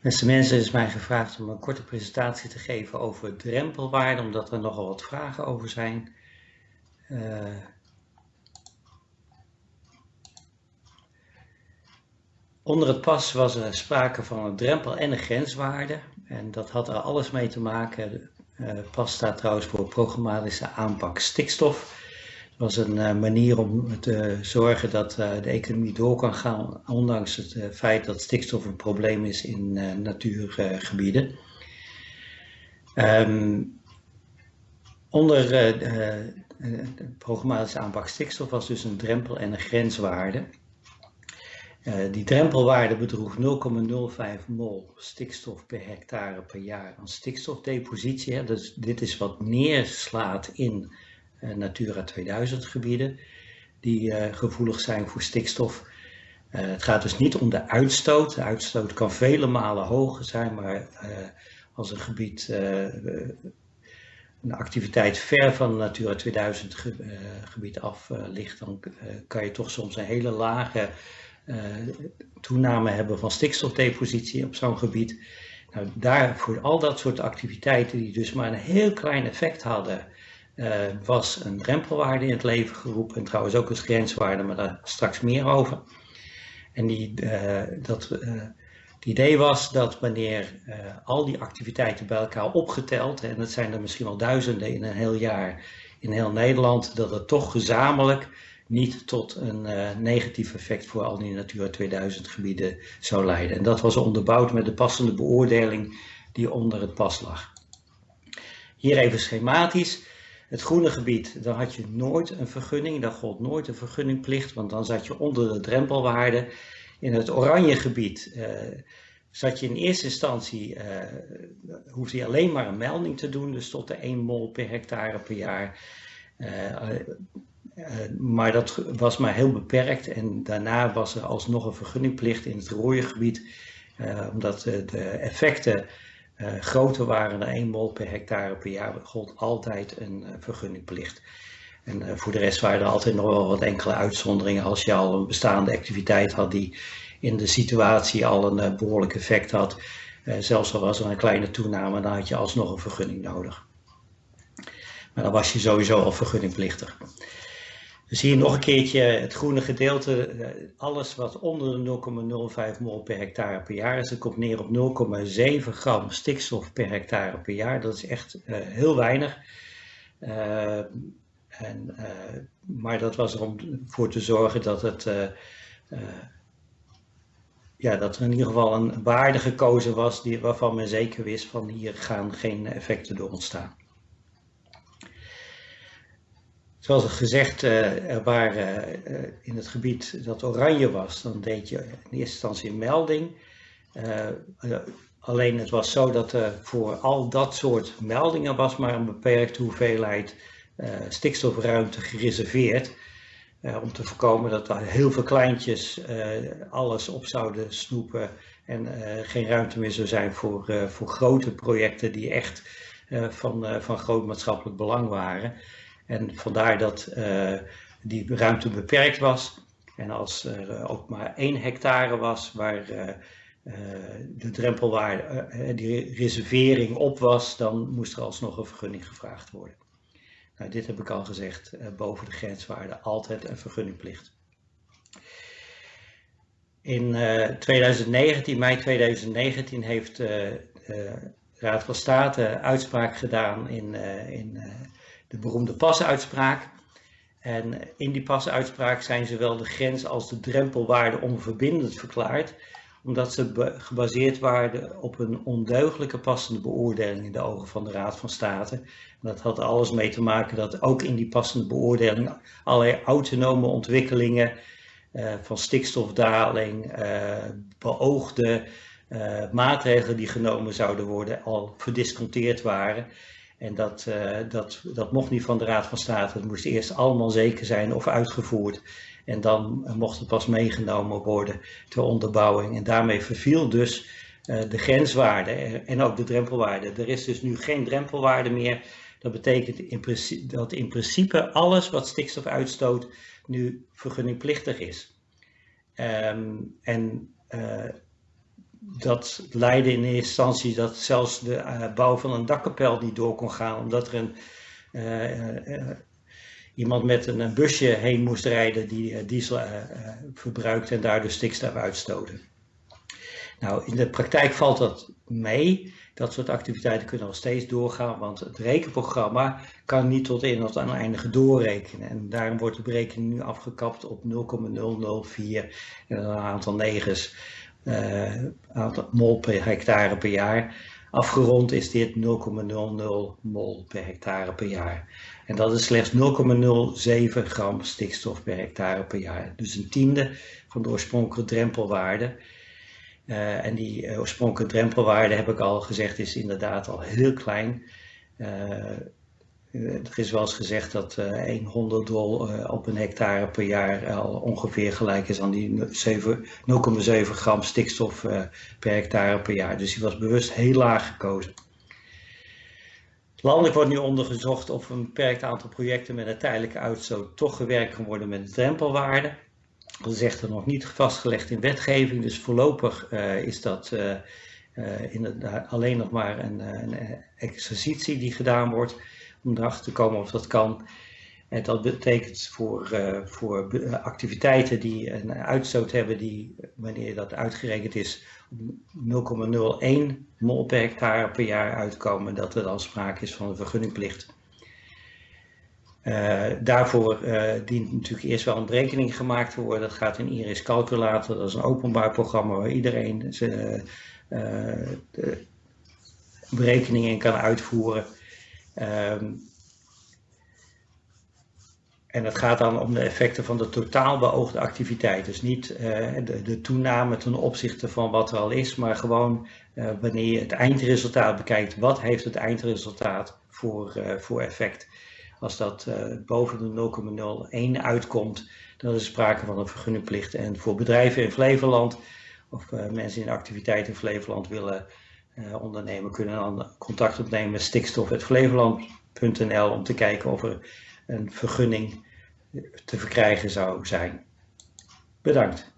Beste mensen, is mij gevraagd om een korte presentatie te geven over drempelwaarden, omdat er nogal wat vragen over zijn. Uh, onder het pas was er sprake van een drempel en een grenswaarde. En dat had er alles mee te maken. Uh, pas staat trouwens voor programmatische aanpak stikstof was een uh, manier om te zorgen dat uh, de economie door kan gaan, ondanks het uh, feit dat stikstof een probleem is in natuurgebieden. Um, onder de programmatische aanpak stikstof was dus een drempel en een grenswaarde. die drempelwaarde bedroeg 0,05 mol stikstof per hectare per jaar aan stikstofdepositie. Dus dit is wat neerslaat in eh, Natura 2000 gebieden die eh, gevoelig zijn voor stikstof. Eh, het gaat dus niet om de uitstoot. De uitstoot kan vele malen hoger zijn, maar als een gebied een activiteit ver van Natura 2000 gebied af ligt, dan kan je toch soms een hele lage toename hebben van stikstofdepositie op zo'n gebied. Nou, daar, voor al dat soort activiteiten die dus maar een heel klein effect hadden was een drempelwaarde in het leven geroepen. En trouwens ook een grenswaarde, maar daar straks meer over. En die, uh, dat, uh, het idee was dat wanneer al die activiteiten bij elkaar opgeteld, en dat zijn er misschien wel duizenden in een heel jaar in heel Nederland, dat het toch gezamenlijk niet tot een negatief effect voor al die Natura 2000 gebieden zou leiden. En dat was onderbouwd met de passende beoordeling die onder het pas lag. Hier even schematisch. Het groene gebied, dan had je nooit een vergunning, daar gold nooit een vergunningplicht, want dan zat je onder de drempelwaarde. In het oranje gebied uh, zat je in eerste instantie, uh, hoefde je alleen maar een melding te doen, dus tot de 1 mol per hectare per jaar. Uh, maar dat was maar heel beperkt en daarna was er alsnog een vergunningplicht in het rode gebied, omdat de effecten uh, groter waren dan 1 mol per hectare per jaar gold altijd een uh, vergunningplicht. En uh, voor de rest waren er altijd nog wel wat enkele uitzonderingen als je al een bestaande activiteit had die in de situatie al een behoorlijk effect had. zelfs al was er een kleine toename, dan had je alsnog een vergunning nodig. Maar dan was je sowieso al vergunningplichtig. Dus hier nog een keertje het groene gedeelte. Eh, alles wat onder de 0,05 mol per hectare per jaar is. Komt neer op 0,7 gram stikstof per hectare per jaar. Dat is echt uh, heel weinig. Uh, en, maar dat was er om voor te zorgen dat, het, ja, dat er in ieder geval een waarde gekozen was die, waarvan men zeker wist van hier gaan geen effecten door ontstaan. Zoals gezegd, uh, er waren uh, in het gebied dat oranje was, dan deed je in eerste instantie een melding. Uh, alleen het was zo dat er voor al dat soort meldingen was maar een beperkte hoeveelheid stikstofruimte gereserveerd. om te voorkomen dat er heel veel kleintjes alles op zouden snoepen en geen ruimte meer zou zijn voor, voor grote projecten die echt van, van groot maatschappelijk belang waren. En vandaar dat uh, die ruimte beperkt was. En als er ook maar één hectare was waar uh, de drempelwaarde, die reservering op was, dan moest er alsnog een vergunning gevraagd worden. Nou, dit heb ik al gezegd, boven de grenswaarde altijd een vergunningplicht. In 2019, mei 2019, heeft de Raad van State uitspraak gedaan in, in de beroemde pasuitspraak. En in die pasuitspraak zijn zowel de grens als de drempelwaarde onverbindend verklaard, omdat ze gebaseerd waren op een ondeugelijke passende beoordeling in de ogen van de Raad van State. En dat had alles mee te maken dat ook in die passende beoordeling allerlei autonome ontwikkelingen uh, van stikstofdaling, uh, beoogde uh, maatregelen die genomen zouden worden al verdisconteerd waren. En dat, uh, dat, dat mocht niet van de Raad van State. Het moest eerst allemaal zeker zijn of uitgevoerd. En dan mocht het pas meegenomen worden ter onderbouwing. En daarmee verviel dus uh, de grenswaarde en ook de drempelwaarde. Er is dus nu geen drempelwaarde meer. Dat betekent dat in principe alles wat stikstof uitstoot nu vergunningplichtig is. Um, en dat leidde in eerste instantie dat zelfs de bouw van een dakkapel niet door kon gaan, omdat er een, iemand met een, busje heen moest rijden die diesel verbruikte en daardoor stikstof uitstoten. Nou, in de praktijk valt dat mee. Dat soort activiteiten kunnen nog steeds doorgaan, want het rekenprogramma kan niet tot in het oneindige doorrekenen. En daarom wordt de berekening nu afgekapt op 0,004 en een aantal negens, aantal mol per hectare per jaar. Afgerond is dit 0,00 mol per hectare per jaar. En dat is slechts 0,07 gram stikstof per hectare per jaar. Dus een tiende van de oorspronkelijke drempelwaarde. Uh, en die uh, oorspronkelijke drempelwaarde, heb ik al gezegd, is inderdaad al heel klein. Er is wel eens gezegd dat 100 dol op een hectare per jaar al ongeveer gelijk is aan die 0,7 gram stikstof per hectare per jaar. Dus die was bewust heel laag gekozen. Landelijk wordt nu onderzocht of een beperkt aantal projecten met een tijdelijke uitstoot toch gewerkt kan worden met de drempelwaarde. Dat is echter nog niet vastgelegd in wetgeving, dus voorlopig is dat alleen nog maar een, een, exercitie die gedaan wordt om erachter te komen of dat kan. En dat betekent voor, voor activiteiten die een uitstoot hebben die, wanneer dat uitgerekend is, 0,01 mol per hectare per jaar uitkomen, dat er dan sprake is van een vergunningplicht. Uh, daarvoor dient natuurlijk eerst wel een berekening gemaakt te worden. Dat gaat in Iris Calculator, dat is een openbaar programma waar iedereen zijn berekeningen kan uitvoeren. Um, en het gaat dan om de effecten van de totaal beoogde activiteit. Dus niet de, de, toename ten opzichte van wat er al is, maar gewoon wanneer je het eindresultaat bekijkt, wat heeft het eindresultaat voor, voor effect. Als dat boven de 0,01 uitkomt, dan is er sprake van een vergunningplicht. En voor bedrijven in Flevoland of mensen in activiteit in Flevoland willen ondernemen, kunnen dan contact opnemen met stikstof.flevoland.nl om te kijken of er een vergunning te verkrijgen zou zijn. Bedankt.